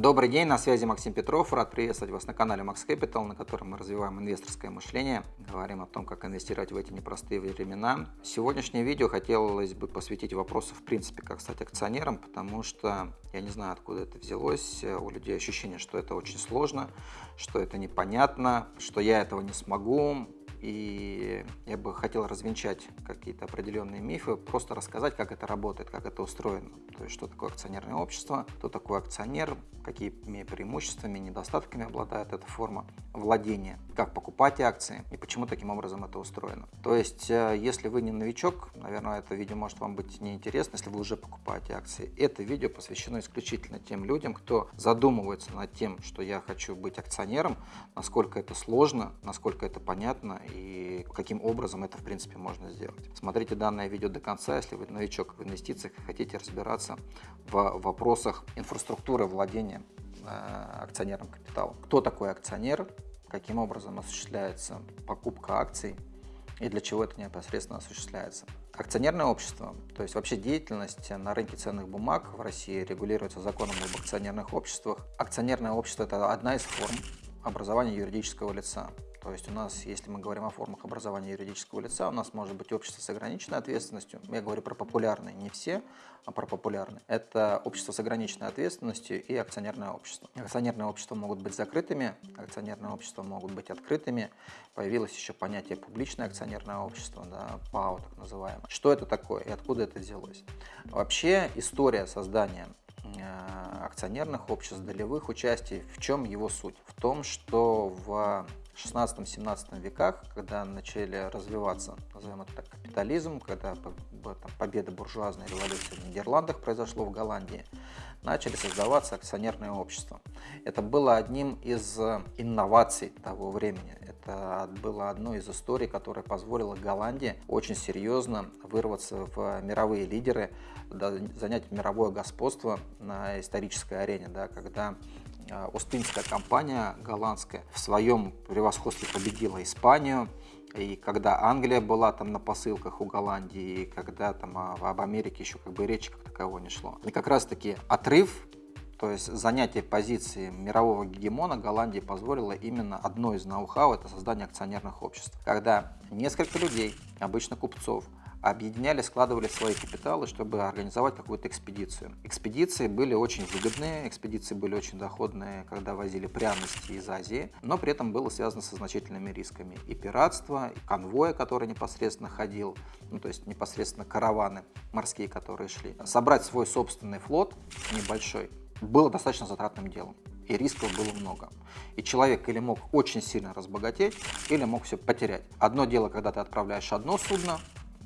Добрый день, на связи Максим Петров. Рад приветствовать вас на канале Max Capital, на котором мы развиваем инвесторское мышление, говорим о том, как инвестировать в эти непростые времена. Сегодняшнее видео хотелось бы посвятить вопросу, в принципе, как стать акционером, потому что я не знаю, откуда это взялось. У людей ощущение, что это очень сложно, что это непонятно, что я этого не смогу, и я бы хотел развенчать какие-то определенные мифы, просто рассказать, как это работает, как это устроено. То есть, что такое акционерное общество, кто такой акционер, какими преимуществами, недостатками обладает эта форма владения, как покупать акции и почему таким образом это устроено. То есть, э, если вы не новичок, наверное, это видео может вам быть неинтересно, если вы уже покупаете акции. Это видео посвящено исключительно тем людям, кто задумывается над тем, что я хочу быть акционером, насколько это сложно, насколько это понятно и каким образом это в принципе можно сделать. Смотрите данное видео до конца, если вы новичок в инвестициях и хотите разбираться в вопросах инфраструктуры владения э, акционерным капиталом. Кто такой акционер, каким образом осуществляется покупка акций и для чего это непосредственно осуществляется. Акционерное общество, то есть вообще деятельность на рынке ценных бумаг в России регулируется законом об акционерных обществах. Акционерное общество – это одна из форм образования юридического лица. То есть у нас, если мы говорим о формах образования юридического лица, у нас может быть общество с ограниченной ответственностью. Я говорю про популярные, не все, а про популярные. Это общество с ограниченной ответственностью и акционерное общество. Акционерные общества могут быть закрытыми, акционерные общества могут быть открытыми. Появилось еще понятие публичное акционерное общество, да, ПАО так называемое. Что это такое и откуда это взялось? Вообще история создания акционерных обществ, долевых участий, в чем его суть? В том, что в 16-17 веках, когда начали развиваться, назовем это так, капитализм, когда победа буржуазной революции в Нидерландах произошло в Голландии, начали создаваться акционерные общества. Это было одним из инноваций того времени. Это было одной из историй, которая позволила Голландии очень серьезно вырваться в мировые лидеры, занять мировое господство на исторической арене, да, когда а, Остинская компания голландская в своем превосходстве победила Испанию. И когда Англия была там на посылках у Голландии, и когда там об Америке еще как бы речи как такового не шло. И как раз таки отрыв то есть занятие позиции мирового гегемона Голландии позволило именно одно из ноу-хау – это создание акционерных обществ. Когда несколько людей, обычно купцов, объединяли, складывали свои капиталы, чтобы организовать какую-то экспедицию. Экспедиции были очень выгодные, экспедиции были очень доходные, когда возили пряности из Азии, но при этом было связано со значительными рисками. И пиратство, и конвоя, который непосредственно ходил, ну, то есть непосредственно караваны морские, которые шли. Собрать свой собственный флот небольшой было достаточно затратным делом и рисков было много. И человек или мог очень сильно разбогатеть, или мог все потерять. Одно дело, когда ты отправляешь одно судно,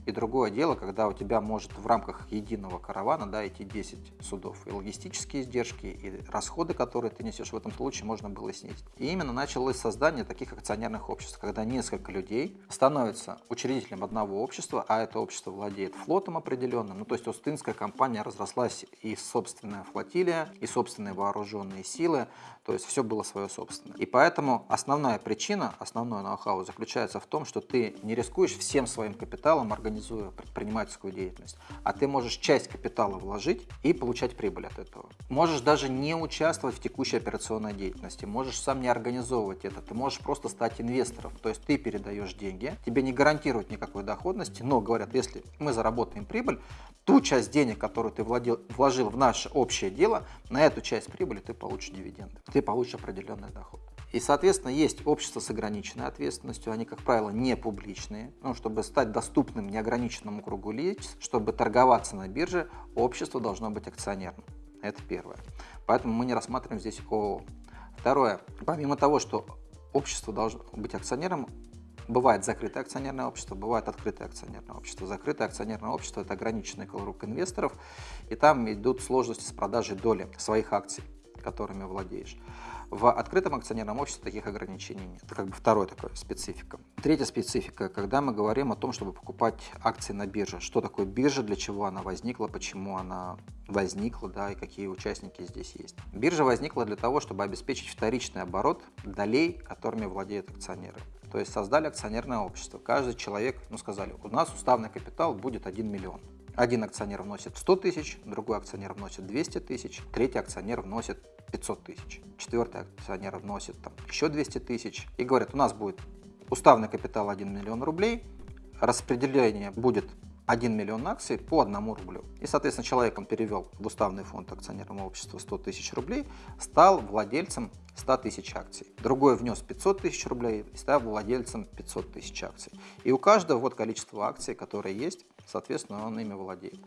и другое дело, когда у тебя может в рамках единого каравана да, идти 10 судов. И логистические издержки, и расходы, которые ты несешь в этом случае, можно было снизить. И именно началось создание таких акционерных обществ, когда несколько людей становятся учредителем одного общества, а это общество владеет флотом определенным. Ну, то есть Остинская компания разрослась и собственная флотилия, и собственные вооруженные силы, то есть все было свое собственное. И поэтому основная причина, основной ноу-хау заключается в том, что ты не рискуешь всем своим капиталом организуя предпринимательскую деятельность, а ты можешь часть капитала вложить и получать прибыль от этого. Можешь даже не участвовать в текущей операционной деятельности, можешь сам не организовывать это, ты можешь просто стать инвестором, то есть ты передаешь деньги, тебе не гарантируют никакой доходности, но говорят, если мы заработаем прибыль, ту часть денег, которую ты владел, вложил в наше общее дело, на эту часть прибыли ты получишь дивиденды, ты получишь определенный доход. И, соответственно, есть общество с ограниченной ответственностью, они, как правило, не публичные. Ну, чтобы стать доступным неограниченному кругу лиц, чтобы торговаться на бирже, общество должно быть акционерным. Это первое. Поэтому мы не рассматриваем здесь ООО. Второе. Помимо того, что общество должно быть акционером, Бывает закрытое акционерное общество, бывает открытое акционерное общество. Закрытое акционерное общество – это ограниченный круг инвесторов, и там идут сложности с продажей доли своих акций, которыми владеешь. В открытом акционерном обществе таких ограничений нет. Это как бы второй такой специфика. Третья специфика, когда мы говорим о том, чтобы покупать акции на бирже. Что такое биржа, для чего она возникла, почему она возникла, да, и какие участники здесь есть. Биржа возникла для того, чтобы обеспечить вторичный оборот долей, которыми владеют акционеры. То есть создали акционерное общество. Каждый человек, ну сказали, у нас уставный капитал будет 1 миллион. Один акционер вносит 100 тысяч, другой акционер вносит 200 тысяч, третий акционер вносит 500 тысяч. Четвертый акционер вносит там еще 200 тысяч и говорит, у нас будет уставный капитал 1 миллион рублей, распределение будет 1 миллион акций по 1 рублю. И, соответственно, человек он перевел в уставный фонд акционерного общества 100 тысяч рублей, стал владельцем 100 тысяч акций. Другой внес 500 тысяч рублей и стал владельцем 500 тысяч акций. И у каждого вот количество акций, которые есть, соответственно, он ими владеет.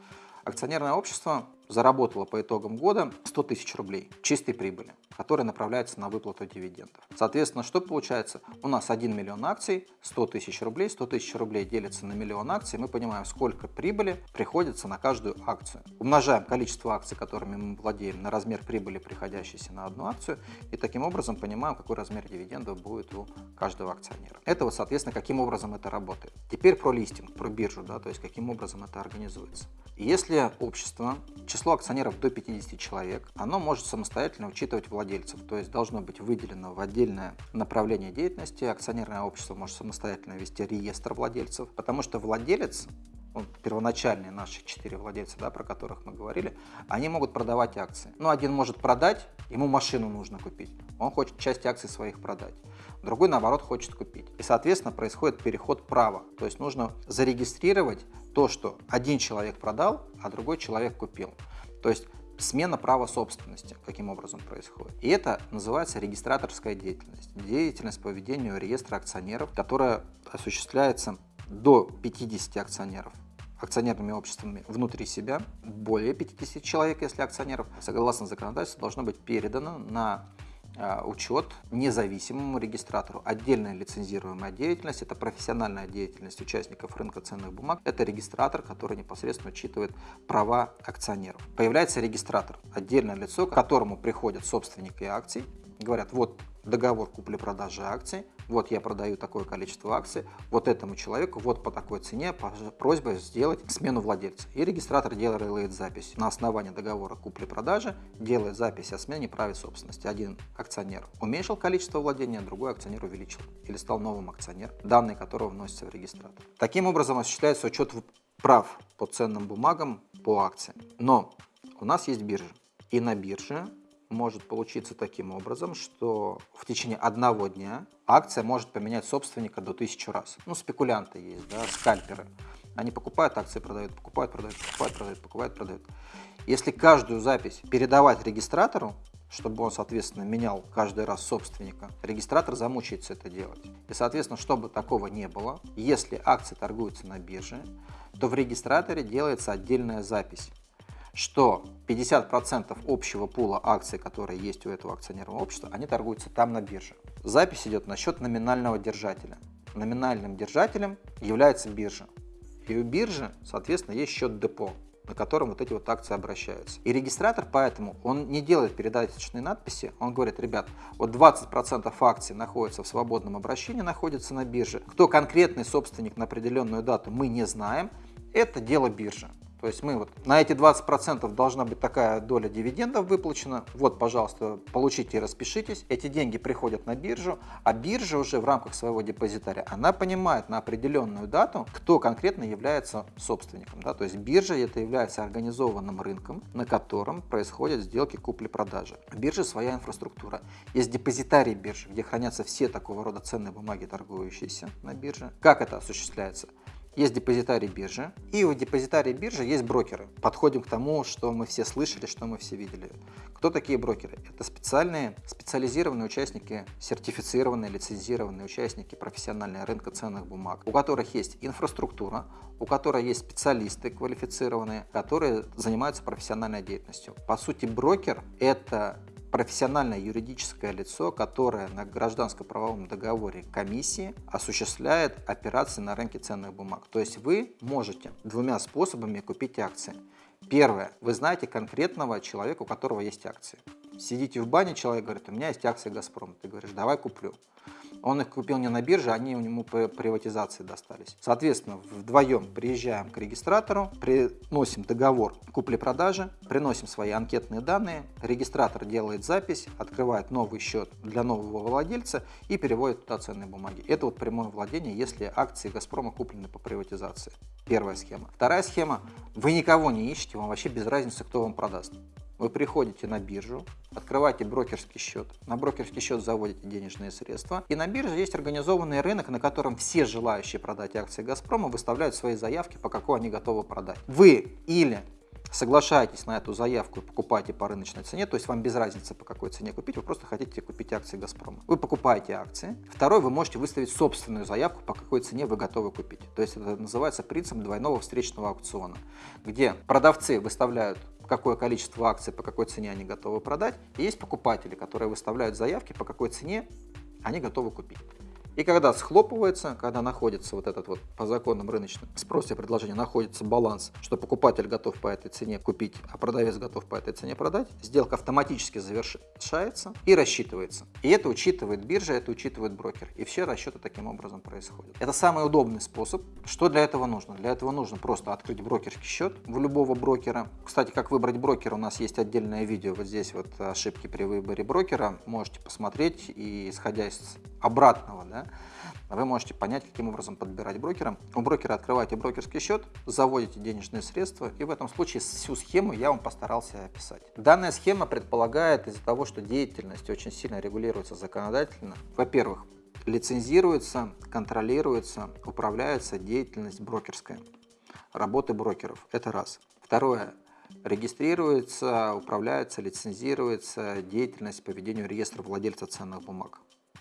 Акционерное общество заработало по итогам года 100 тысяч рублей чистой прибыли, которая направляется на выплату дивидендов. Соответственно, что получается? У нас 1 миллион акций, 100 тысяч рублей, 100 тысяч рублей делится на миллион акций, мы понимаем, сколько прибыли приходится на каждую акцию. Умножаем количество акций, которыми мы владеем, на размер прибыли, приходящейся на одну акцию, и таким образом понимаем, какой размер дивидендов будет у каждого акционера. Это вот, соответственно, каким образом это работает. Теперь про листинг, про биржу, да, то есть каким образом это организуется. Если общество, число акционеров до 50 человек, оно может самостоятельно учитывать владельцев, то есть должно быть выделено в отдельное направление деятельности. Акционерное общество может самостоятельно вести реестр владельцев, потому что владелец ну, первоначальные наши четыре владельца, да, про которых мы говорили, они могут продавать акции. Ну, один может продать, ему машину нужно купить, он хочет часть акций своих продать. Другой, наоборот, хочет купить. И, соответственно, происходит переход права. То есть нужно зарегистрировать то, что один человек продал, а другой человек купил. То есть смена права собственности, каким образом происходит. И это называется регистраторская деятельность. Деятельность по ведению реестра акционеров, которая осуществляется до 50 акционеров акционерными обществами внутри себя, более 50 человек, если акционеров, согласно законодательству, должно быть передано на а, учет независимому регистратору. Отдельная лицензируемая деятельность – это профессиональная деятельность участников рынка ценных бумаг. Это регистратор, который непосредственно учитывает права акционеров. Появляется регистратор – отдельное лицо, к которому приходят собственники акций, говорят, вот договор купли-продажи акций, вот я продаю такое количество акций, вот этому человеку, вот по такой цене, просьба сделать смену владельца. И регистратор делает запись на основании договора купли-продажи, делает запись о смене права собственности. Один акционер уменьшил количество владения, другой акционер увеличил или стал новым акционером, данные которого вносятся в регистратор. Таким образом осуществляется учет прав по ценным бумагам по акциям. Но у нас есть биржа. И на бирже может получиться таким образом, что в течение одного дня акция может поменять собственника до тысячи раз. Ну, спекулянты есть, да, скальперы. Они покупают акции, продают, покупают, продают, покупают, продают, покупают, продают. Если каждую запись передавать регистратору, чтобы он, соответственно, менял каждый раз собственника, регистратор замучается это делать. И, соответственно, чтобы такого не было, если акции торгуются на бирже, то в регистраторе делается отдельная запись что 50% общего пула акций, которые есть у этого акционерного общества, они торгуются там на бирже. Запись идет на счет номинального держателя. Номинальным держателем является биржа. И у биржи, соответственно, есть счет депо, на котором вот эти вот акции обращаются. И регистратор поэтому, он не делает передаточные надписи, он говорит, ребят, вот 20% акций находятся в свободном обращении, находятся на бирже. Кто конкретный собственник на определенную дату, мы не знаем, это дело биржи. То есть мы вот на эти 20% должна быть такая доля дивидендов выплачена. Вот, пожалуйста, получите и распишитесь. Эти деньги приходят на биржу, а биржа уже в рамках своего депозитария, она понимает на определенную дату, кто конкретно является собственником. Да? То есть биржа это является организованным рынком, на котором происходят сделки купли-продажи. Биржа своя инфраструктура. Есть депозитарий биржи, где хранятся все такого рода ценные бумаги, торгующиеся на бирже. Как это осуществляется? Есть депозитарий биржи, и у депозитария биржи есть брокеры. Подходим к тому, что мы все слышали, что мы все видели. Кто такие брокеры? Это специальные, специализированные участники, сертифицированные, лицензированные участники профессионального рынка ценных бумаг, у которых есть инфраструктура, у которых есть специалисты квалифицированные, которые занимаются профессиональной деятельностью. По сути, брокер – это профессиональное юридическое лицо, которое на гражданско-правовом договоре комиссии осуществляет операции на рынке ценных бумаг. То есть вы можете двумя способами купить акции. Первое. Вы знаете конкретного человека, у которого есть акции. Сидите в бане, человек говорит, у меня есть акции «Газпром». Ты говоришь, давай куплю. Он их купил не на бирже, они у него по приватизации достались. Соответственно, вдвоем приезжаем к регистратору, приносим договор купли-продажи, приносим свои анкетные данные, регистратор делает запись, открывает новый счет для нового владельца и переводит туда ценные бумаги. Это вот прямое владение, если акции «Газпрома» куплены по приватизации. Первая схема. Вторая схема. Вы никого не ищете, вам вообще без разницы, кто вам продаст. Вы приходите на биржу, открываете брокерский счет, на брокерский счет заводите денежные средства, и на бирже есть организованный рынок, на котором все желающие продать акции «Газпрома» выставляют свои заявки, по какой они готовы продать. Вы или соглашаетесь на эту заявку и покупаете по рыночной цене, то есть вам без разницы по какой цене купить, вы просто хотите купить акции «Газпрома». Вы покупаете акции. Второй, вы можете выставить собственную заявку, по какой цене вы готовы купить. То есть это называется принцип двойного встречного аукциона, где продавцы выставляют какое количество акций, по какой цене они готовы продать, и есть покупатели, которые выставляют заявки, по какой цене они готовы купить. И когда схлопывается, когда находится вот этот вот по законам рыночным спроса и предложения, находится баланс, что покупатель готов по этой цене купить, а продавец готов по этой цене продать, сделка автоматически завершается и рассчитывается. И это учитывает биржа, это учитывает брокер. И все расчеты таким образом происходят. Это самый удобный способ. Что для этого нужно? Для этого нужно просто открыть брокерский счет в любого брокера. Кстати, как выбрать брокера, у нас есть отдельное видео. Вот здесь вот ошибки при выборе брокера. Можете посмотреть и исходя из обратного, да, вы можете понять, каким образом подбирать брокера. У брокера открываете брокерский счет, заводите денежные средства, и в этом случае всю схему я вам постарался описать. Данная схема предполагает из-за того, что деятельность очень сильно регулируется законодательно. Во-первых, лицензируется, контролируется, управляется деятельность брокерская, работы брокеров. Это раз. Второе. Регистрируется, управляется, лицензируется деятельность по ведению реестра владельца ценных бумаг.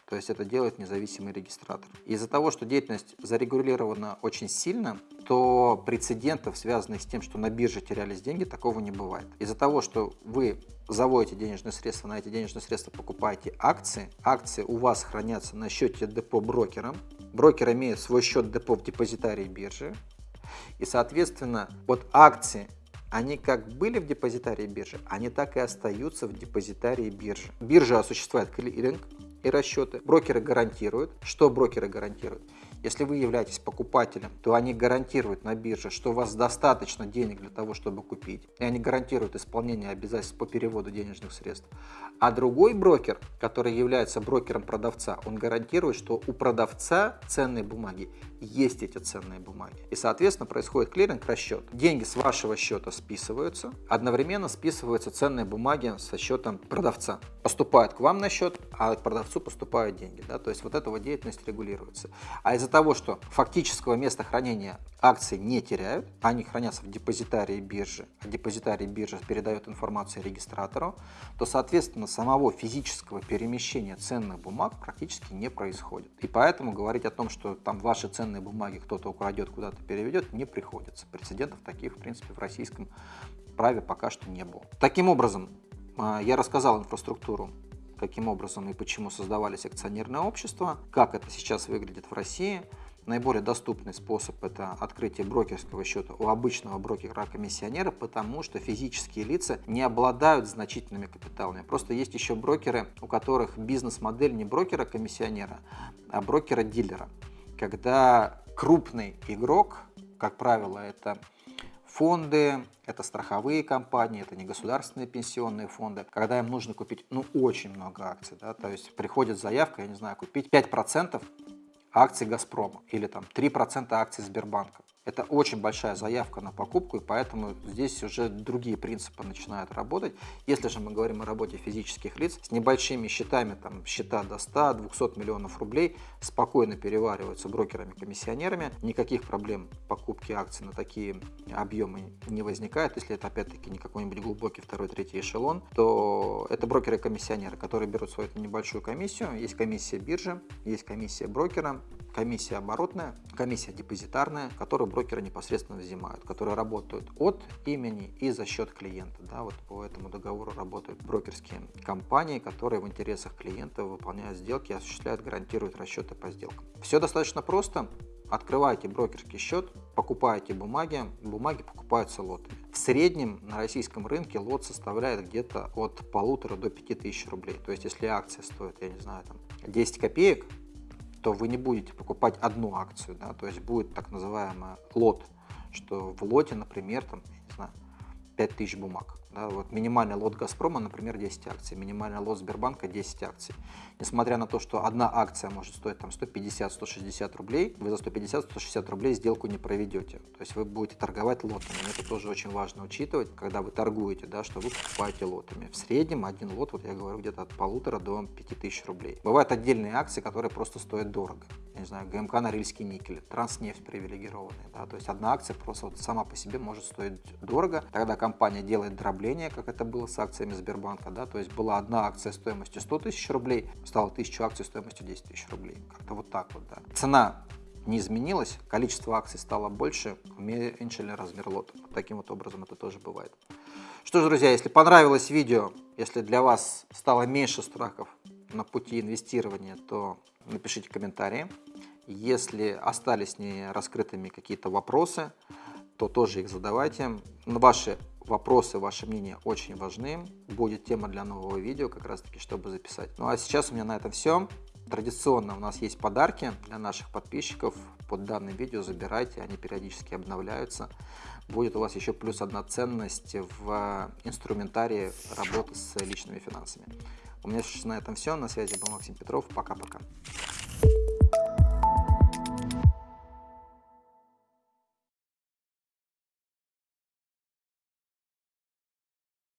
То есть это делает независимый регистратор. Из-за того, что деятельность зарегулирована очень сильно, то прецедентов, связанных с тем, что на бирже терялись деньги, такого не бывает. Из-за того, что вы заводите денежные средства, на эти денежные средства покупаете акции, акции у вас хранятся на счете депо брокером, брокер имеет свой счет депо в депозитарии биржи, и, соответственно, вот акции они как были в депозитарии биржи, они так и остаются в депозитарии биржи. Биржа осуществляет клиринг, и расчеты. Брокеры гарантируют. Что брокеры гарантируют? Если вы являетесь покупателем, то они гарантируют на бирже, что у вас достаточно денег для того, чтобы купить. И они гарантируют исполнение обязательств по переводу денежных средств. А другой брокер, который является брокером продавца, он гарантирует, что у продавца ценные бумаги есть эти ценные бумаги. И, соответственно, происходит клиринг, расчет. Деньги с вашего счета списываются, одновременно списываются ценные бумаги со счетом продавца. Поступают к вам на счет, а к продавцу поступают деньги. Да? То есть вот эта вот деятельность регулируется. А из-за того, что фактического места хранения акций не теряют, они хранятся в депозитарии биржи, а депозитарий биржи передает информацию регистратору, то, соответственно, самого физического перемещения ценных бумаг практически не происходит. И поэтому говорить о том, что там ваши ценные бумаги кто-то украдет, куда-то переведет, не приходится. Прецедентов таких, в принципе, в российском праве пока что не было. Таким образом, а, я рассказал инфраструктуру каким образом и почему создавались акционерные общества, как это сейчас выглядит в России – Наиболее доступный способ – это открытие брокерского счета у обычного брокера-комиссионера, потому что физические лица не обладают значительными капиталами. Просто есть еще брокеры, у которых бизнес-модель не брокера-комиссионера, а брокера-дилера. Когда крупный игрок, как правило, это фонды, это страховые компании, это не государственные пенсионные фонды, когда им нужно купить ну, очень много акций, да, то есть приходит заявка, я не знаю, купить 5% акций «Газпрома» или там 3% акций Сбербанка. Это очень большая заявка на покупку, и поэтому здесь уже другие принципы начинают работать. Если же мы говорим о работе физических лиц, с небольшими счетами, там счета до 100-200 миллионов рублей, спокойно перевариваются брокерами-комиссионерами, никаких проблем покупки акций на такие объемы не возникает. Если это опять-таки не какой-нибудь глубокий второй, третий эшелон, то это брокеры-комиссионеры, которые берут свою небольшую комиссию. Есть комиссия биржи, есть комиссия брокера, комиссия оборотная, комиссия депозитарная, которую брокеры непосредственно взимают, которые работают от имени и за счет клиента. Да, вот по этому договору работают брокерские компании, которые в интересах клиента выполняют сделки, осуществляют, гарантируют расчеты по сделкам. Все достаточно просто. Открываете брокерский счет, покупаете бумаги, бумаги покупаются лотами. В среднем на российском рынке лот составляет где-то от полутора до пяти тысяч рублей. То есть если акция стоит, я не знаю, там 10 копеек, то вы не будете покупать одну акцию, да, то есть будет так называемый лот, что в лоте, например, там, я не знаю, 5000 бумаг. Да, вот минимальный лот «Газпрома», например, 10 акций, минимальный лот Сбербанка 10 акций. Несмотря на то, что одна акция может стоить там 150-160 рублей, вы за 150-160 рублей сделку не проведете. То есть вы будете торговать лотами. Это тоже очень важно учитывать, когда вы торгуете, да, что вы покупаете лотами. В среднем один лот, вот я говорю, где-то от полутора до 5000 рублей. Бывают отдельные акции, которые просто стоят дорого. Я не знаю, ГМК Норильский никель, Транснефть привилегированная. Да, то есть одна акция просто вот сама по себе может стоить дорого. Тогда компания делает дробление, как это было с акциями Сбербанка. Да, то есть была одна акция стоимостью 100 тысяч рублей, стала 1000 акций стоимостью 10 тысяч рублей. Как-то вот так вот. Да. Цена не изменилось, количество акций стало больше, уменьшили размер лота. Вот таким вот образом это тоже бывает. Что ж, друзья, если понравилось видео, если для вас стало меньше страхов на пути инвестирования, то напишите комментарии. Если остались не раскрытыми какие-то вопросы, то тоже их задавайте. Ваши вопросы, ваше мнение очень важны. Будет тема для нового видео, как раз таки, чтобы записать. Ну а сейчас у меня на этом все. Традиционно у нас есть подарки для наших подписчиков. Под данным видео забирайте, они периодически обновляются. Будет у вас еще плюс одна ценность в инструментарии работы с личными финансами. У меня на этом все. На связи был Максим Петров. Пока-пока.